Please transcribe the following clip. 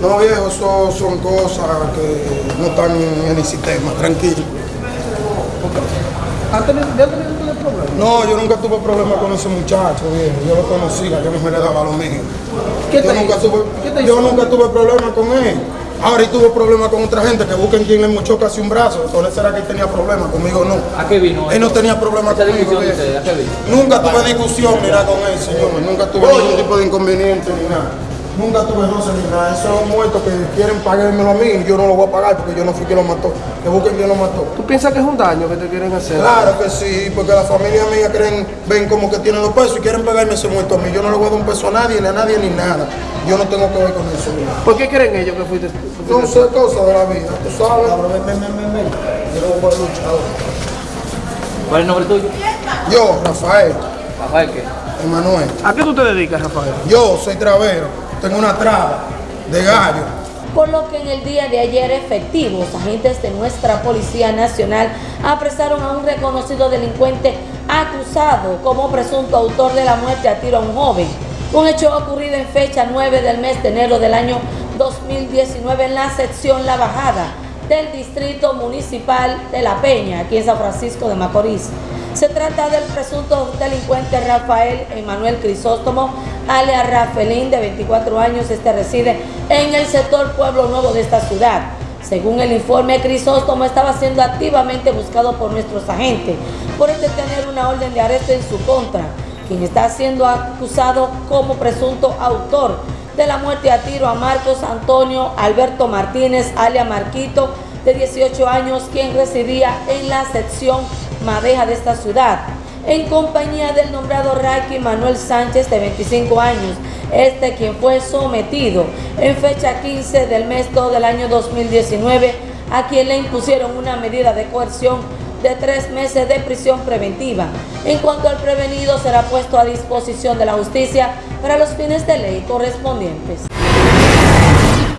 No, viejo, eso son cosas que no están en el sistema, tranquilo. ¿Ha tenido, ¿Ya ha tenido problemas? No, yo nunca tuve problema con ese muchacho, viejo. Yo lo conocía, yo no me le daba lo mío. ¿Qué yo te nunca hizo? tuve, ¿Qué te yo hizo? nunca tuve problema con él. Ahora y tuve problemas con otra gente que busquen quien le mochó casi un brazo. Entonces será que él tenía problemas, conmigo no. ¿A qué vino? Él no tenía problemas conmigo. Nunca tuve discusión nada con él, señor. Nunca tuve ningún tipo de inconveniente ni nada. Nunca tuve roce ni nada. Eso es un muerto que quieren pagármelo a mí y yo no lo voy a pagar porque yo no fui quien lo mató. Que busquen quien lo mató. ¿Tú piensas que es un daño que te quieren hacer? Claro que sí, porque la familia mía creen, ven como que tienen los pesos y quieren pagarme ese muerto a mí. Yo no le voy a dar un peso a nadie, ni a nadie, ni nada. Yo no tengo que ver con eso. ¿Por qué creen ellos que fuiste No sé cosas de la vida, tú sabes. Ven, ven, ven, ven, ven. Yo no voy a luchar ahora. ¿Cuál es el nombre tuyo? Yo, Rafael, Rafael, ¿qué? Emanuel. ¿A qué tú te dedicas, Rafael? Yo soy travero, tengo una traba de gallo. por lo que en el día de ayer efectivos, agentes de nuestra Policía Nacional apresaron a un reconocido delincuente acusado como presunto autor de la muerte a tiro a un joven. Un hecho ocurrido en fecha 9 del mes de enero del año 2019 en la sección La Bajada del Distrito Municipal de La Peña, aquí en San Francisco de Macorís. Se trata del presunto delincuente Rafael Emanuel Crisóstomo, alias Rafelín, de 24 años. Este reside en el sector Pueblo Nuevo de esta ciudad. Según el informe, Crisóstomo estaba siendo activamente buscado por nuestros agentes por este tener una orden de arresto en su contra, quien está siendo acusado como presunto autor de la muerte a tiro a Marcos Antonio Alberto Martínez, alias Marquito, de 18 años, quien residía en la sección Madeja de esta ciudad, en compañía del nombrado Raki Manuel Sánchez, de 25 años, este quien fue sometido en fecha 15 del mes 2 del año 2019, a quien le impusieron una medida de coerción de tres meses de prisión preventiva. En cuanto al prevenido, será puesto a disposición de la justicia para los fines de ley correspondientes.